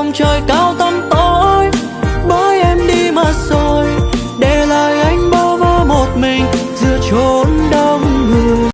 trong trời cao to